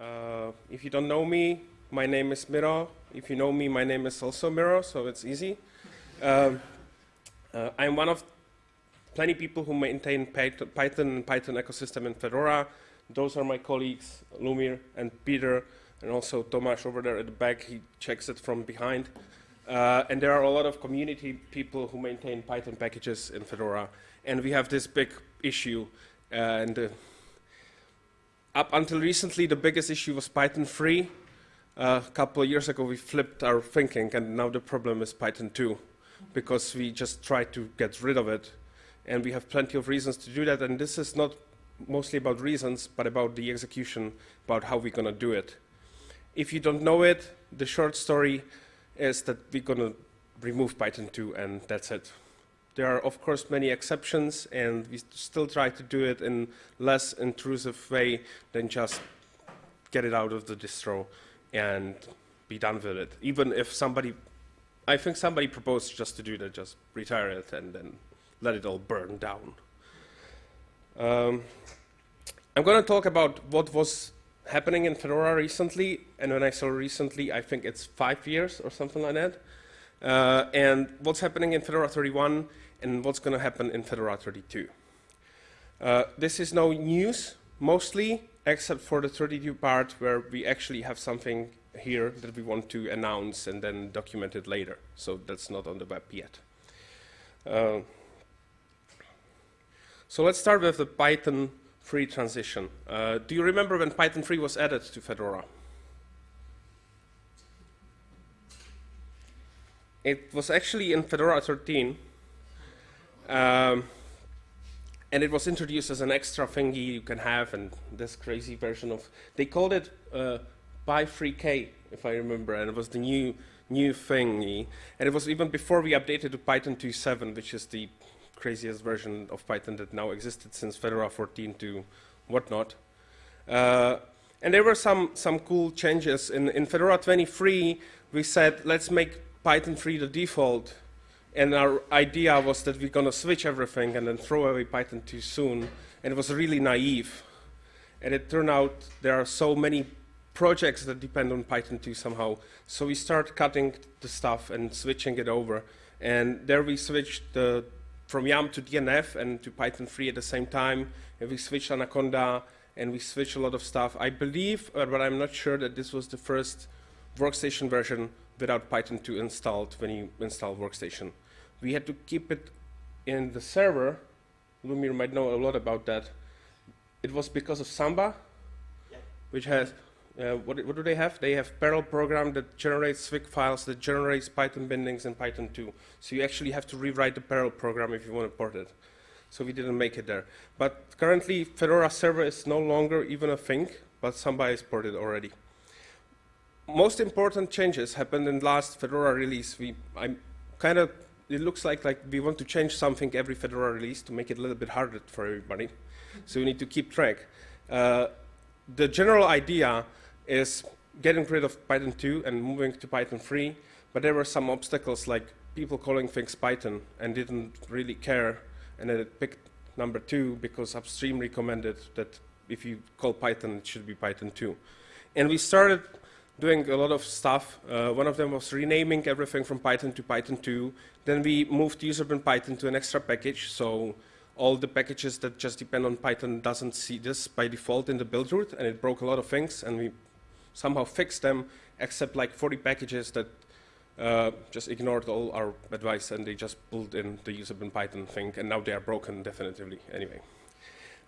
Uh, if you don't know me, my name is Miro. If you know me, my name is also Miro, so it's easy. Um, uh, I'm one of plenty people who maintain Python and Python ecosystem in Fedora. Those are my colleagues, Lumir and Peter, and also Tomasz over there at the back. He checks it from behind. Uh, and there are a lot of community people who maintain Python packages in Fedora. And we have this big issue. Uh, and uh, up until recently, the biggest issue was Python 3. Uh, a couple of years ago, we flipped our thinking, and now the problem is Python 2, because we just tried to get rid of it. And we have plenty of reasons to do that, and this is not mostly about reasons, but about the execution, about how we're going to do it. If you don't know it, the short story is that we're going to remove Python 2, and that's it. There are, of course, many exceptions, and we still try to do it in less intrusive way than just get it out of the distro and be done with it. Even if somebody, I think somebody proposed just to do that, just retire it and then let it all burn down. Um, I'm going to talk about what was happening in Fedora recently, and when I say recently, I think it's five years or something like that. Uh, and what's happening in Fedora 31 and what's going to happen in Fedora 32. Uh, this is no news, mostly, except for the 32 part where we actually have something here that we want to announce and then document it later. So that's not on the web yet. Uh, so let's start with the Python 3 transition. Uh, do you remember when Python 3 was added to Fedora? It was actually in Fedora 13. Um, and it was introduced as an extra thingy you can have and this crazy version of, they called it uh, Py3k, if I remember, and it was the new new thingy. And it was even before we updated to Python 2.7, which is the craziest version of Python that now existed since Fedora 14 to whatnot. Uh, and there were some, some cool changes. In, in Fedora 23, we said, let's make Python 3 the default. And our idea was that we're going to switch everything and then throw away Python 2 soon. And it was really naive. And it turned out there are so many projects that depend on Python 2 somehow. So we start cutting the stuff and switching it over. And there we switched the from YUM to DNF and to Python 3 at the same time. And we switched Anaconda and we switched a lot of stuff. I believe, but I'm not sure that this was the first workstation version without Python 2 installed when you install workstation. We had to keep it in the server. Lumir might know a lot about that. It was because of Samba, yeah. which has uh, what, what, do they have? They have Perl program that generates Swig files, that generates Python bindings in Python 2. So you actually have to rewrite the Perl program if you want to port it. So we didn't make it there. But currently, Fedora server is no longer even a thing, but somebody has ported already. Most important changes happened in last Fedora release. We, I'm kind of, it looks like, like we want to change something every Fedora release to make it a little bit harder for everybody. So we need to keep track. Uh, the general idea is getting rid of Python 2 and moving to Python 3, but there were some obstacles like people calling things Python and didn't really care, and then it picked number 2 because upstream recommended that if you call Python, it should be Python 2. And we started doing a lot of stuff. Uh, one of them was renaming everything from Python to Python 2. Then we moved userbin Python to an extra package, so all the packages that just depend on Python doesn't see this by default in the build root, and it broke a lot of things, and we somehow fixed them, except like 40 packages that uh, just ignored all our advice and they just pulled in the userbin Python thing, and now they are broken definitively anyway.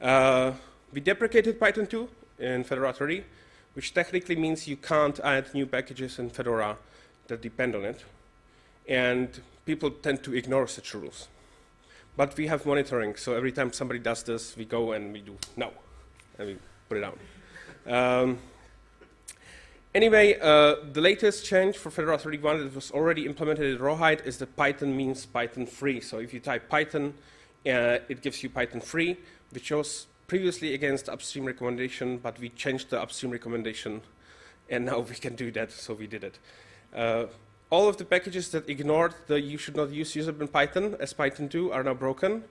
Uh, we deprecated Python 2 in Fedora 30, which technically means you can't add new packages in Fedora that depend on it. And people tend to ignore such rules. But we have monitoring, so every time somebody does this, we go and we do no, and we put it down. Um, Anyway, uh, the latest change for Fedora 31 that was already implemented in Rawhide is that Python means Python free. So if you type Python, uh, it gives you Python free, which was previously against upstream recommendation, but we changed the upstream recommendation, and now we can do that, so we did it. Uh, all of the packages that ignored the you should not use userbin Python as Python 2 are now broken,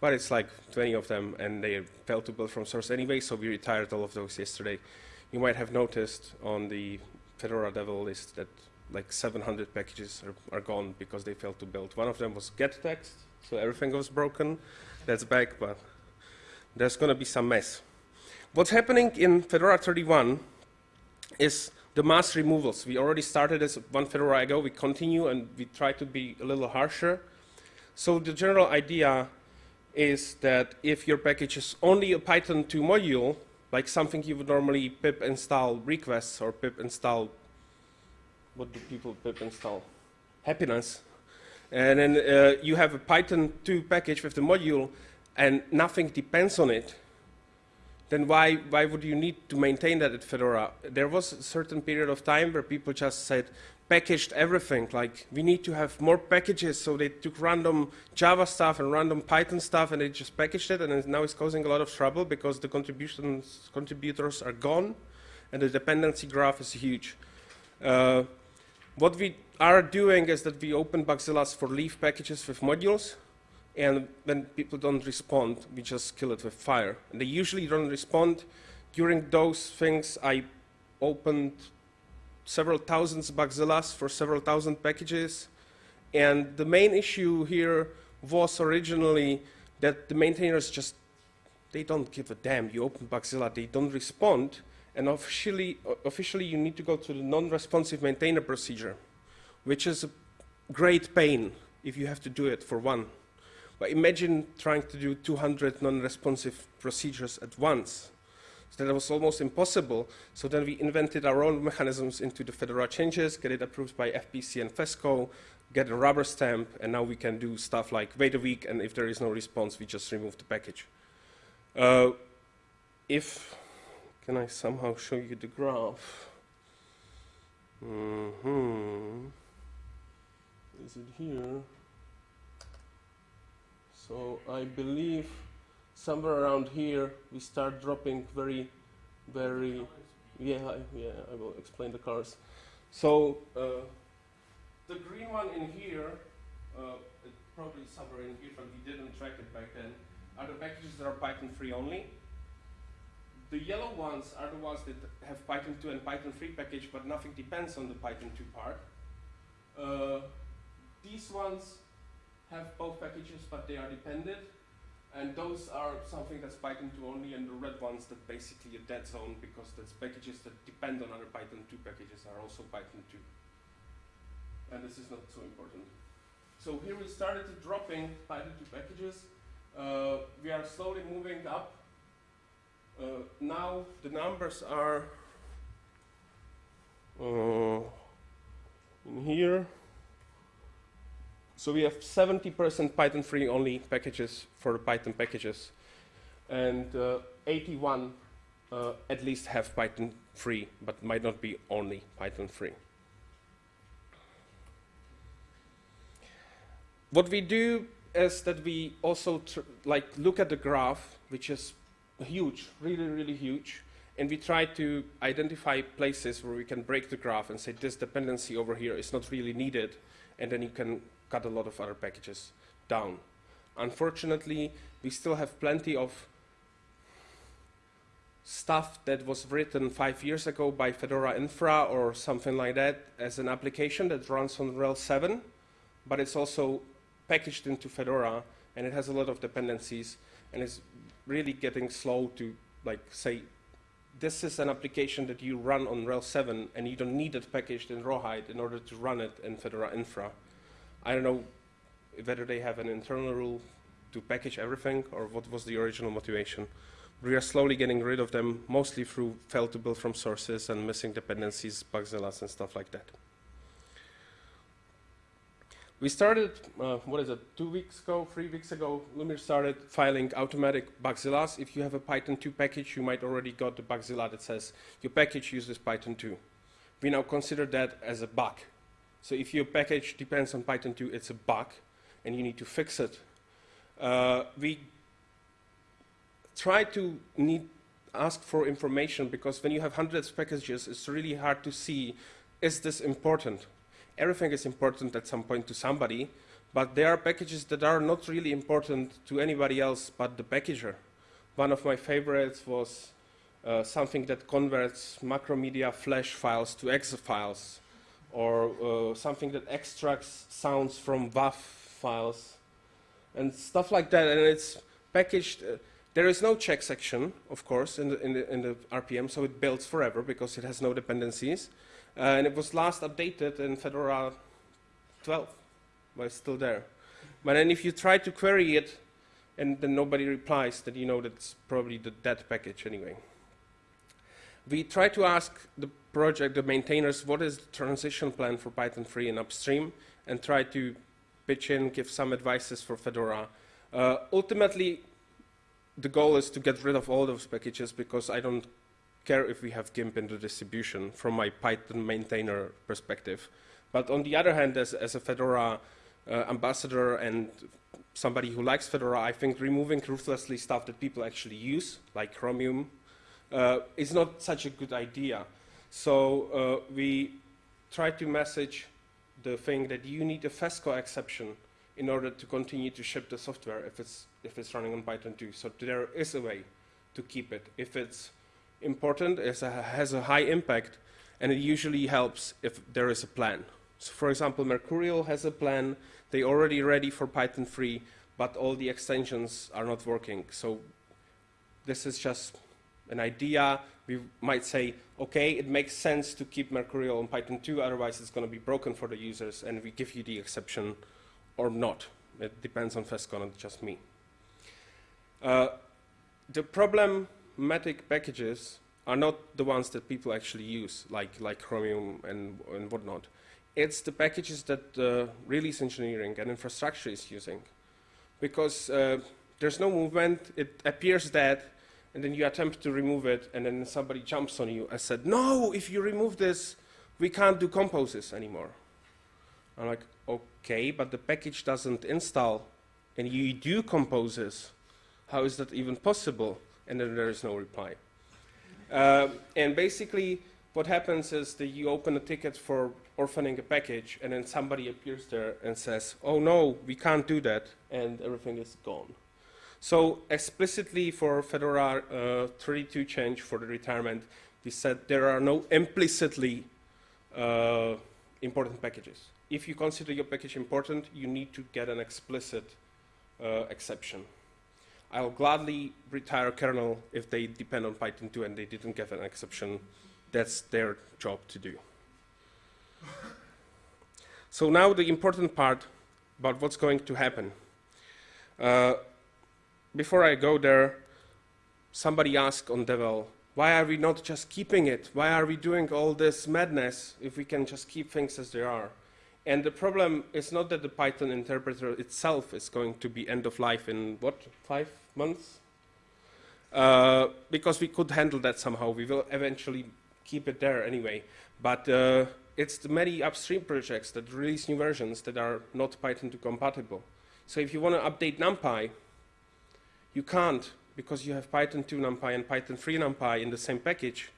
but it's like 20 of them, and they failed to build from source anyway, so we retired all of those yesterday. you might have noticed on the Fedora Devel list that like 700 packages are, are gone because they failed to build. One of them was gettext, so everything was broken. That's back, but there's going to be some mess. What's happening in Fedora 31 is the mass removals. We already started this one Fedora ago. We continue and we try to be a little harsher. So the general idea is that if your package is only a Python 2 module, like something you would normally pip install requests or pip install, what do people pip install? Happiness. And then uh, you have a Python 2 package with the module and nothing depends on it, then why, why would you need to maintain that at Fedora? There was a certain period of time where people just said, packaged everything, like we need to have more packages, so they took random Java stuff and random Python stuff and they just packaged it, and now it's causing a lot of trouble because the contributions, contributors are gone, and the dependency graph is huge. Uh, what we are doing is that we open Bugzillas for leaf packages with modules, and when people don't respond, we just kill it with fire. And they usually don't respond. During those things, I opened several thousands Bugzillas for several thousand packages. And the main issue here was originally that the maintainers just, they don't give a damn. You open Bugzilla, they don't respond. And officially, officially you need to go to the non-responsive maintainer procedure, which is a great pain if you have to do it for one. But imagine trying to do 200 non-responsive procedures at once. So that was almost impossible. So then we invented our own mechanisms into the Fedora changes, get it approved by FPC and FESCO, get a rubber stamp, and now we can do stuff like wait a week, and if there is no response, we just remove the package. Uh, if, can I somehow show you the graph? Mm -hmm. Is it here? So I believe somewhere around here we start dropping very, very, yeah, I, yeah, I will explain the cars. So uh, the green one in here, uh, probably somewhere in here, but we didn't track it back then, are the packages that are Python 3 only. The yellow ones are the ones that have Python 2 and Python 3 package, but nothing depends on the Python 2 part. Uh, these ones have both packages, but they are dependent. And those are something that's Python 2 only, and the red ones that basically a dead zone because that's packages that depend on other Python 2 packages are also Python 2. And this is not so important. So here we started dropping Python 2 packages. Uh, we are slowly moving up. Uh, now the numbers are uh, in here. So we have 70% Python 3 only packages for the Python packages. And uh, 81 uh, at least have Python 3, but might not be only Python 3. What we do is that we also like look at the graph, which is huge, really, really huge, and we try to identify places where we can break the graph and say this dependency over here is not really needed, and then you can cut a lot of other packages down. Unfortunately, we still have plenty of stuff that was written five years ago by Fedora Infra or something like that as an application that runs on RHEL 7, but it's also packaged into Fedora and it has a lot of dependencies and it's really getting slow to like say this is an application that you run on RHEL 7 and you don't need it packaged in Rawhide in order to run it in Fedora Infra. I don't know whether they have an internal rule to package everything or what was the original motivation. We are slowly getting rid of them, mostly through fail to build from sources and missing dependencies, bugzillas, and stuff like that. We started, uh, what is it, two weeks ago, three weeks ago, Lumir started filing automatic bugzillas. If you have a Python 2 package, you might already got the bugzilla that says your package uses Python 2. We now consider that as a bug so if your package depends on Python 2, it's a bug, and you need to fix it. Uh, we try to need ask for information because when you have hundreds of packages, it's really hard to see, is this important? Everything is important at some point to somebody, but there are packages that are not really important to anybody else but the packager. One of my favorites was uh, something that converts Macromedia flash files to exe files, or uh, something that extracts sounds from WAV files, and stuff like that. And it's packaged. Uh, there is no check section, of course, in the, in the, in the RPM, so it builds forever because it has no dependencies. Uh, and it was last updated in Fedora 12, but it's still there. But then if you try to query it, and then nobody replies, then you know that's probably the dead package anyway. We try to ask the project, the maintainers, what is the transition plan for Python 3 and upstream, and try to pitch in, give some advices for Fedora. Uh, ultimately, the goal is to get rid of all those packages because I don't care if we have GIMP in the distribution from my Python maintainer perspective. But on the other hand, as, as a Fedora uh, ambassador and somebody who likes Fedora, I think removing ruthlessly stuff that people actually use, like Chromium, uh, is not such a good idea. So uh, we try to message the thing that you need a FESCO exception in order to continue to ship the software if it's, if it's running on Python 2. So there is a way to keep it. If it's important, it has a high impact, and it usually helps if there is a plan. So for example, Mercurial has a plan. They already ready for Python 3, but all the extensions are not working. So this is just an idea. We might say, okay, it makes sense to keep Mercurial on Python 2, otherwise it's going to be broken for the users, and we give you the exception or not. It depends on FESCO, and just me. Uh, the problematic packages are not the ones that people actually use, like, like Chromium and, and whatnot. It's the packages that uh, release engineering and infrastructure is using. Because uh, there's no movement, it appears dead, and then you attempt to remove it, and then somebody jumps on you and said, no, if you remove this, we can't do composes anymore. I'm like, okay, but the package doesn't install and you do composes. How is that even possible? And then there is no reply. Uh, and basically, what happens is that you open a ticket for orphaning a package, and then somebody appears there and says, oh no, we can't do that, and everything is gone. So explicitly for Fedora uh, 32 change for the retirement, we said there are no implicitly uh, important packages if you consider your package important, you need to get an explicit uh, exception. I'll gladly retire kernel if they depend on Python 2 and they didn't get an exception. That's their job to do. so now the important part about what's going to happen. Uh, before I go there, somebody asked on Devel, why are we not just keeping it? Why are we doing all this madness if we can just keep things as they are? And the problem is not that the Python interpreter itself is going to be end of life in, what, five months? Uh, because we could handle that somehow. We will eventually keep it there anyway. But uh, it's the many upstream projects that release new versions that are not Python 2 compatible. So if you want to update NumPy, you can't because you have Python 2 NumPy and Python 3 NumPy in the same package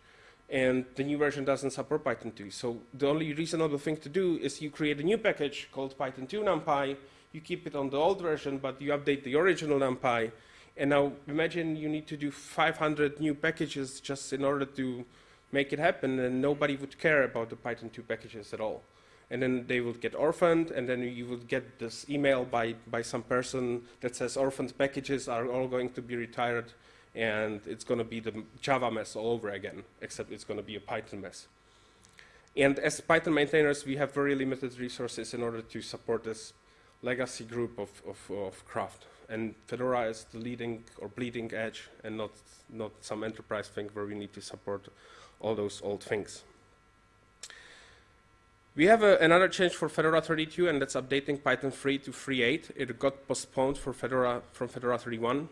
and the new version doesn't support Python 2. So the only reasonable thing to do is you create a new package called Python 2 NumPy, you keep it on the old version, but you update the original NumPy, and now imagine you need to do 500 new packages just in order to make it happen, and nobody would care about the Python 2 packages at all. And then they would get orphaned, and then you would get this email by, by some person that says orphaned packages are all going to be retired and it's going to be the Java mess all over again, except it's going to be a Python mess. And as Python maintainers, we have very limited resources in order to support this legacy group of, of, of craft. And Fedora is the leading or bleeding edge and not, not some enterprise thing where we need to support all those old things. We have a, another change for Fedora 32, and that's updating Python 3 to 3.8. It got postponed for Fedora, from Fedora 31.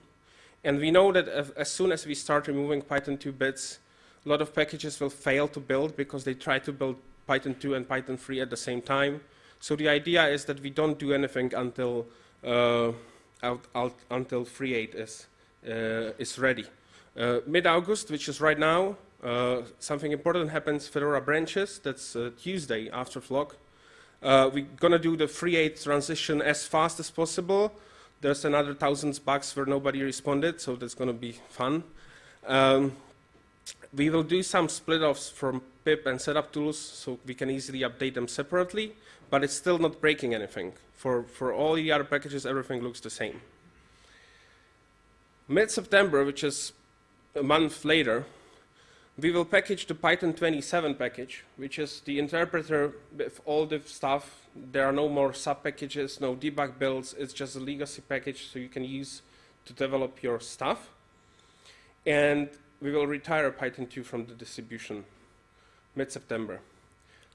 And we know that as soon as we start removing Python 2 bits, a lot of packages will fail to build because they try to build Python 2 and Python 3 at the same time. So the idea is that we don't do anything until uh, out, out, until 3.8 is uh, is ready. Uh, Mid-August, which is right now, uh, something important happens. Fedora branches. That's uh, Tuesday after Flock. Uh, we're gonna do the 3.8 transition as fast as possible there's another thousands bugs where nobody responded, so that's to be fun. Um, we will do some split-offs from pip and setup tools so we can easily update them separately, but it's still not breaking anything. For, for all the other packages, everything looks the same. Mid-September, which is a month later, we will package the Python 27 package, which is the interpreter with all the stuff. There are no more sub-packages, no debug builds. It's just a legacy package so you can use to develop your stuff. And we will retire Python 2 from the distribution mid-September.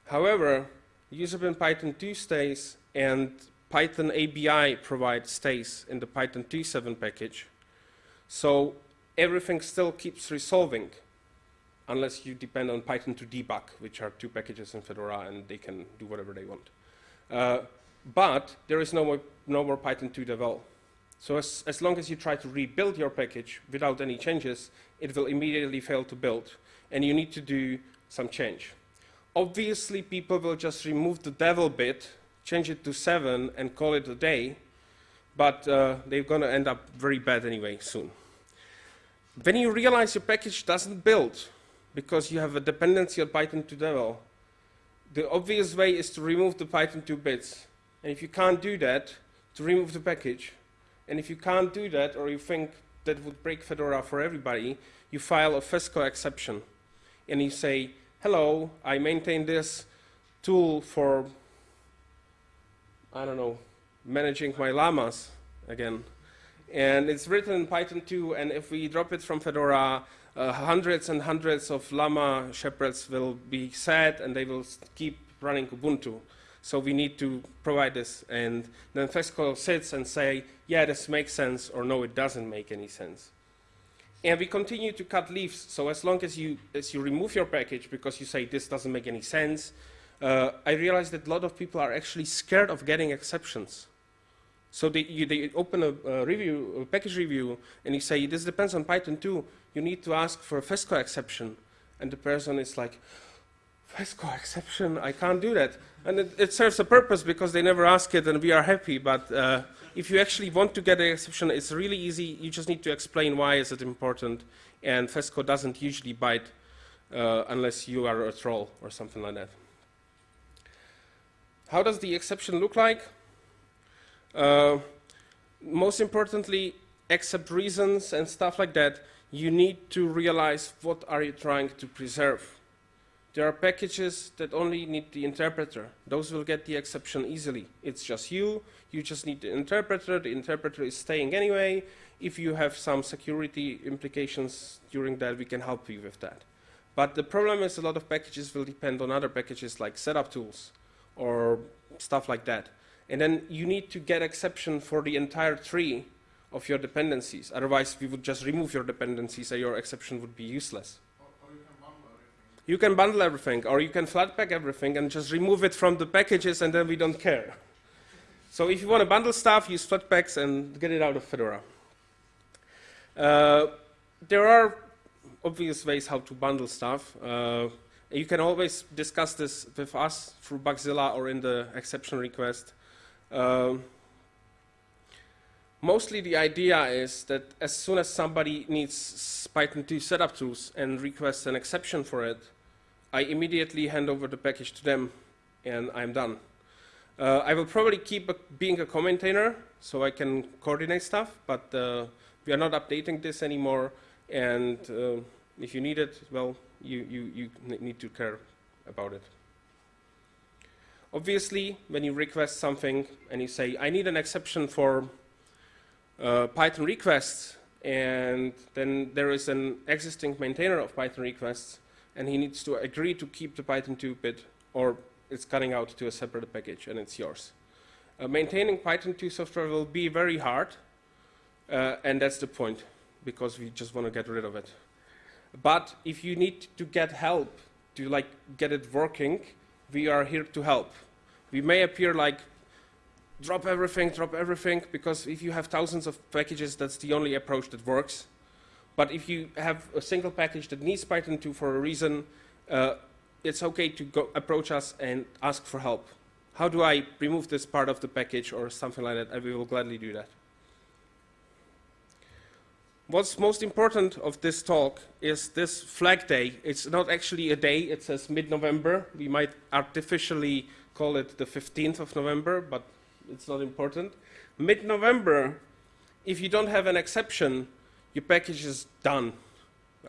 However, user bin Python 2 stays and Python ABI provides stays in the Python 2.7 package. So everything still keeps resolving unless you depend on Python to debug, which are two packages in Fedora and they can do whatever they want. Uh, but there is no more, no more Python 2 devel. So as, as long as you try to rebuild your package without any changes, it will immediately fail to build, and you need to do some change. Obviously, people will just remove the devel bit, change it to 7, and call it a day, but uh, they're going to end up very bad anyway soon. When you realize your package doesn't build because you have a dependency on Python 2 devel, the obvious way is to remove the Python 2 bits. And if you can't do that, to remove the package, and if you can't do that, or you think that would break Fedora for everybody, you file a FESCO exception. And you say, hello, I maintain this tool for, I don't know, managing my llamas again. And it's written in Python 2, and if we drop it from Fedora, uh, hundreds and hundreds of llama shepherds will be sad, and they will keep running Ubuntu. So we need to provide this. And then FESCO sits and say, yeah, this makes sense, or no, it doesn't make any sense. And we continue to cut leaves. So as long as you, as you remove your package because you say this doesn't make any sense, uh, I realize that a lot of people are actually scared of getting exceptions. So they, you, they open a, a, review, a package review, and you say, this depends on Python 2. You need to ask for a FESCO exception. And the person is like, FESCO exception, I can't do that. And it, it, serves a purpose because they never ask it and we are happy. But uh, if you actually want to get an exception, it's really easy. You just need to explain why is it important. And FESCO doesn't usually bite uh, unless you are a troll or something like that. How does the exception look like? Uh, most importantly, accept reasons and stuff like that. You need to realize what are you trying to preserve. There are packages that only need the interpreter. Those will get the exception easily. It's just you, you just need the interpreter, the interpreter is staying anyway. If you have some security implications during that, we can help you with that. But the problem is a lot of packages will depend on other packages like setup tools or stuff like that. And then you need to get exception for the entire tree of your dependencies. Otherwise, we would just remove your dependencies and your exception would be useless. You can bundle everything, or you can flatpak everything and just remove it from the packages and then we don't care. So if you want to bundle stuff, use flatpaks and get it out of Fedora. Uh, there are obvious ways how to bundle stuff. Uh, you can always discuss this with us through Bugzilla or in the exception request. Uh, mostly the idea is that as soon as somebody needs Python 2 setup tools and requests an exception for it, I immediately hand over the package to them and I'm done. Uh, I will probably keep a, being a commentator so I can coordinate stuff, but uh, we are not updating this anymore and uh, if you need it, well, you, you, you need to care about it. Obviously, when you request something and you say, I need an exception for uh, Python requests, and then there is an existing maintainer of Python requests, and he needs to agree to keep the Python 2 bit, or it's cutting out to a separate package, and it's yours. Uh, maintaining Python 2 software will be very hard, uh, and that's the point, because we just want to get rid of it. But if you need to get help to like get it working, we are here to help. We may appear like drop everything, drop everything, because if you have thousands of packages, that's the only approach that works. But if you have a single package that needs Python 2 for a reason, uh, it's okay to go approach us and ask for help. How do I remove this part of the package or something like that? We will gladly do that. what's most important of this talk is this flag day. It's not actually a day, it says mid-November. We might artificially call it the 15th of November, but it's not important. Mid-November, if you don't have an exception, your package is done.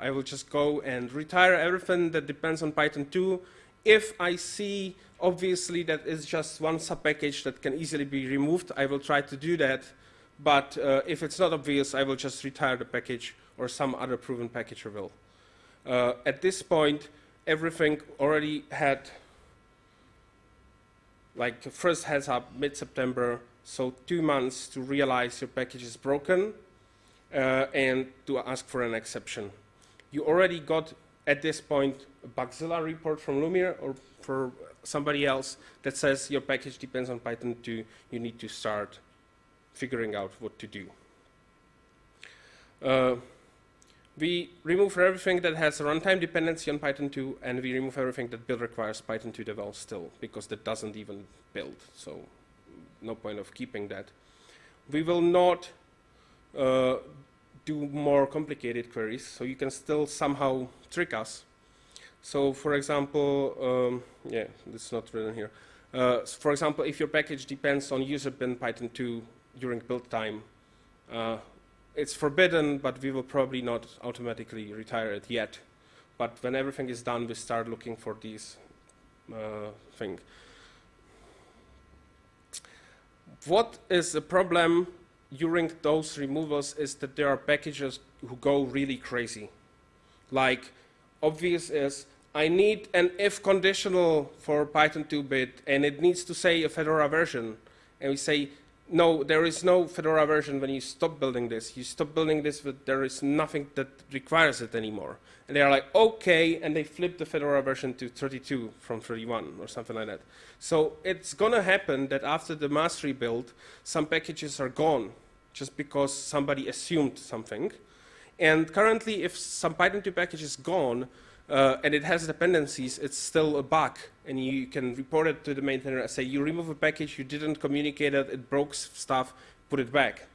I will just go and retire everything that depends on Python 2. If I see, obviously, that it's just one sub-package that can easily be removed, I will try to do that. But uh, if it's not obvious, I will just retire the package or some other proven package will. Uh, at this point, everything already had like first heads up mid-September, so two months to realize your package is broken uh, and to ask for an exception. You already got, at this point, a Bugzilla report from Lumir or for somebody else that says your package depends on Python 2, you need to start figuring out what to do. Uh, we remove everything that has a runtime dependency on Python 2, and we remove everything that build requires Python 2 devel still, because that doesn't even build, so no point of keeping that. We will not uh, do more complicated queries, so you can still somehow trick us. So for example, um, yeah, it's not written here. Uh, for example, if your package depends on user bin Python 2 during build time, uh, it's forbidden, but we will probably not automatically retire it yet. But when everything is done, we start looking for these uh, things. What is the problem during those removals is that there are packages who go really crazy. Like, obvious is, I need an if conditional for Python 2-bit, and it needs to say a Fedora version. And we say, no, there is no Fedora version when you stop building this. You stop building this, but there is nothing that requires it anymore. And they are like, okay, and they flip the Fedora version to 32 from 31 or something like that. So it's going to happen that after the mass rebuild, some packages are gone just because somebody assumed something. And currently, if some Python 2 package is gone, uh, and it has dependencies, it's still a bug. And you can report it to the maintainer and say, you remove a package, you didn't communicate it, it broke stuff, put it back.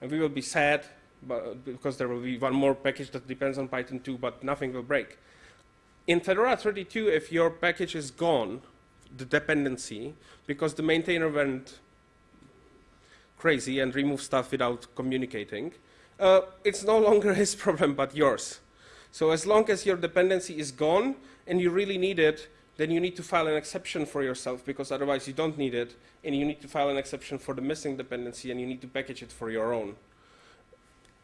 And we will be sad but, because there will be one more package that depends on Python 2, but nothing will break. In Fedora 32, if your package is gone, the dependency, because the maintainer went crazy and removed stuff without communicating, uh, it's no longer his problem, but yours. So as long as your dependency is gone and you really need it, then you need to file an exception for yourself because otherwise you don't need it. And you need to file an exception for the missing dependency and you need to package it for your own.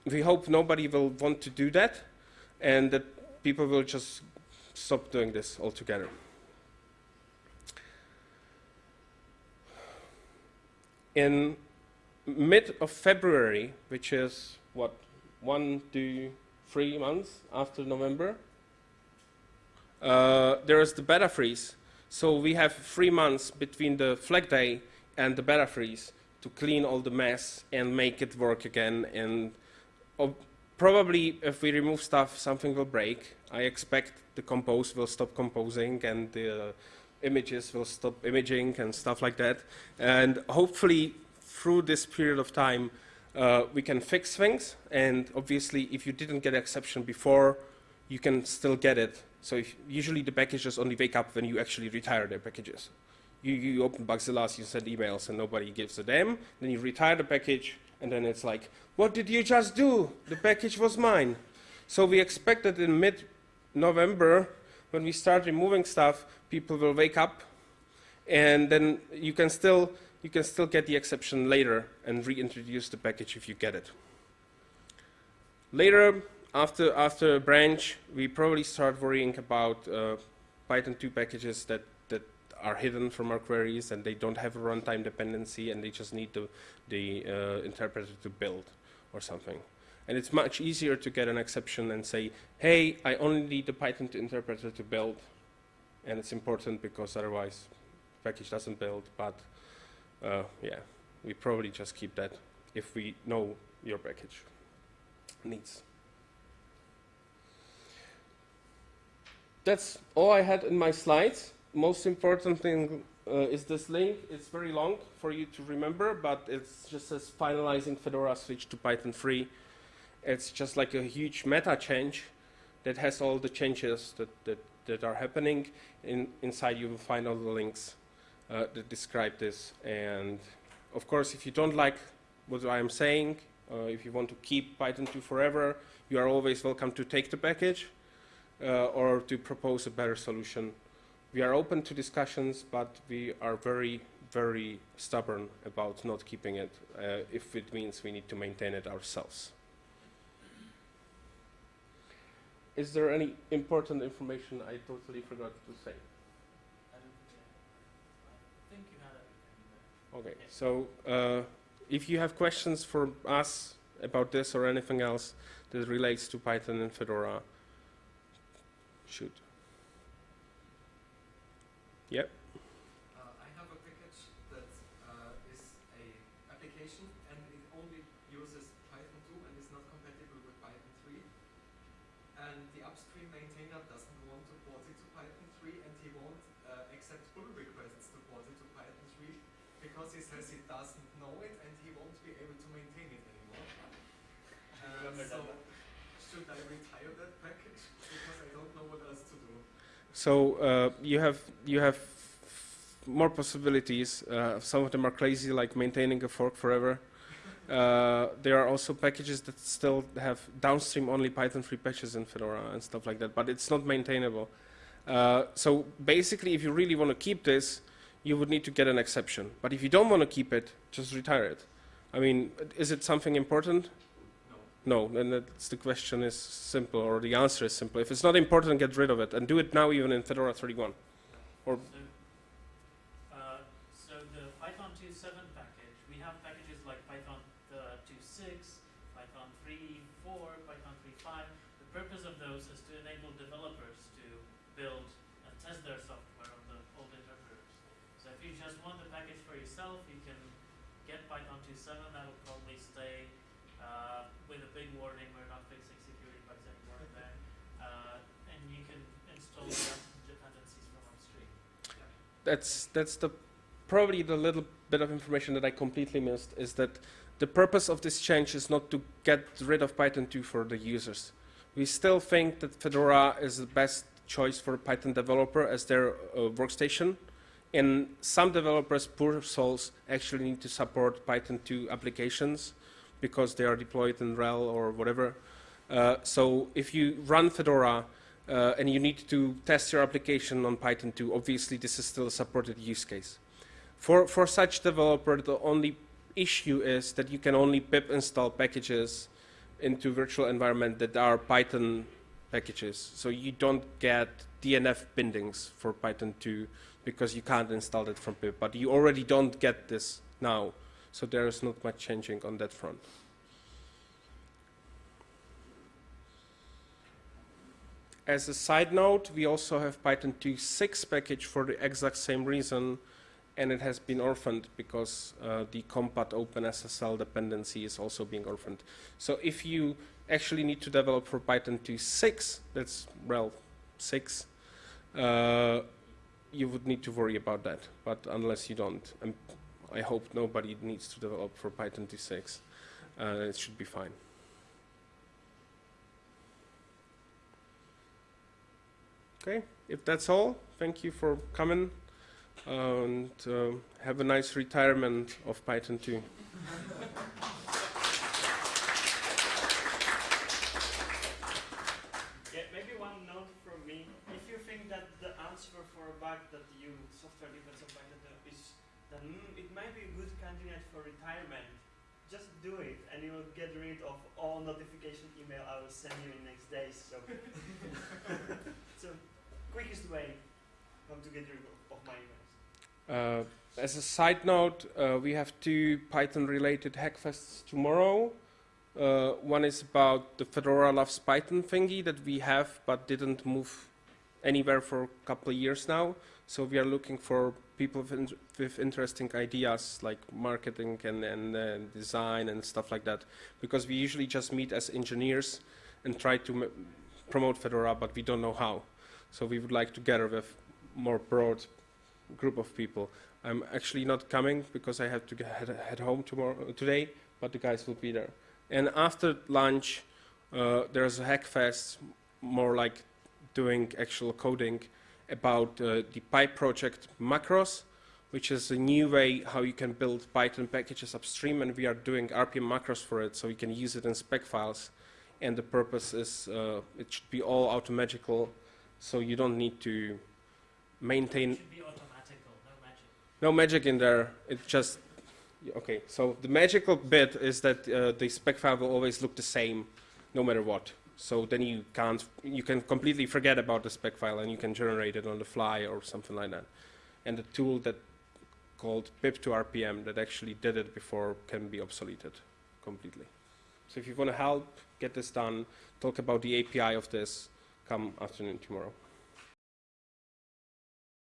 We hope nobody will want to do that and that people will just stop doing this altogether. In mid of February, which is what, one, two, three months after November. Uh, there is the beta freeze. So we have three months between the flag day and the beta freeze to clean all the mess and make it work again. And uh, probably if we remove stuff, something will break. I expect the compose will stop composing and the images will stop imaging and stuff like that. And hopefully through this period of time, uh, we can fix things. And obviously, if you didn't get an exception before, you can still get it. So if, usually the packages only wake up when you actually retire their packages. You, you open Bugzilla, you send emails, and nobody gives a damn. Then you retire the package, and then it's like, what did you just do? The package was mine. So we expect that in mid-November, when we start removing stuff, people will wake up, and then you can still you can still get the exception later and reintroduce the package if you get it. Later, after, after a branch, we probably start worrying about uh, Python 2 packages that, that are hidden from our queries and they don't have a runtime dependency and they just need the, the uh, interpreter to build or something. And it's much easier to get an exception and say, hey, I only need the Python interpreter to build. And it's important because otherwise the package doesn't build, but uh, yeah, we probably just keep that if we know your package needs. That's all I had in my slides. Most important thing uh, is this link. It's very long for you to remember, but it just says finalizing Fedora switch to Python 3. It's just like a huge meta change that has all the changes that, that, that are happening. In, inside you will find all the links that describe this. And of course, if you don't like what I am saying, uh, if you want to keep Python 2 forever, you are always welcome to take the package uh, or to propose a better solution. We are open to discussions, but we are very, very stubborn about not keeping it uh, if it means we need to maintain it ourselves. Is there any important information I totally forgot to say? I don't think, I think you had everything there. Okay, so uh, if you have questions for us about this or anything else that relates to Python and Fedora, shoot. Yep. Uh, I have a package that uh, is a application and it only uses Python 2 and is not compatible with Python 3. And the upstream maintainer doesn't want to port it to Python 3 and he won't uh, accept pull requests because he says he doesn't know it and he won't be able to maintain it anymore. Uh, so should I retire that package because I don't know what else to do? So uh, you have you have more possibilities. Uh, some of them are crazy, like maintaining a fork forever. Uh, there are also packages that still have downstream only Python 3 patches in Fedora and stuff like that, but it's not maintainable. Uh, so basically, if you really want to keep this, you would need to get an exception. But if you don't want to keep it, just retire it. I mean, is it something important? No. No, then that's the question is simple, or the answer is simple. If it's not important, get rid of it, and do it now even in Fedora 31. Or So, uh, the Python 2.7 package, we have packages like Python uh, 2.6, Python 3.4, Python 3.5. The purpose of those is to enable developers to build and test their software just want the package for yourself, you can get Python 2.7, that will probably stay uh, with a big warning, we're not fixing security bugs anymore there. Uh, and you can install the rest of the dependencies from upstream. that's that's the probably the little bit of information that I completely missed is that the purpose of this change is not to get rid of Python 2 for the users. We still think that Fedora is the best choice for a Python developer as their uh, workstation. And some developers, poor souls, actually need to support Python 2 applications because they are deployed in RHEL or whatever. Uh, so if you run Fedora uh, and you need to test your application on Python 2, obviously this is still a supported use case. For, for such developer, the only issue is that you can only pip install packages into virtual environment that are Python packages. So you don't get DNF bindings for Python 2 because you can't install it from pip. But you already don't get this now. So there is not much changing on that front. As a side note, we also have Python 2.6 package for the exact same reason, and it has been orphaned because uh, the compat OpenSSL dependency is also being orphaned. So if you actually need to develop for Python 2.6, that's RHEL 6, uh, you would need to worry about that. But unless you don't, and I hope nobody needs to develop for Python 2.6, uh, it should be fine. Okay, if that's all, thank you for coming and uh, have a nice retirement of Python 2. Yeah, maybe one note from me. If you think that the answer for a bug that of Python do is that it might be a good candidate for retirement, just do it and you will get rid of all notification email I will send you in next days. So, so quickest way how to get rid of, of my emails. Uh, as a side note, uh, we have two Python-related hackfests tomorrow. Uh, one is about the Fedora Loves Python thingy that we have but didn't move anywhere for a couple of years now. So we are looking for people with, interesting ideas like marketing and, and uh, design and stuff like that. Because we usually just meet as engineers and try to promote Fedora, but we don't know how. So we would like to gather with more broad group of people. I'm actually not coming because I have to head, head home tomorrow today, but the guys will be there. And after lunch, Uh, there's a hackfest, more like doing actual coding about uh, the pyproject macros, which is a new way how you can build Python packages upstream, and we are doing RPM macros for it, so you can use it in spec files. And the purpose is uh, it should be all automatical, so you don't need to maintain It should be automatical, no magic. no magic in there. It just okay. So the magical bit is that uh, the spec file will always look the same, no matter what. So then you can't, you can completely forget about the spec file and you can generate it on the fly or something like that. And the tool that called pyp2rpm that actually did it before can be obsoleted completely. So if you want to help get this done, talk about the API of this, come afternoon tomorrow.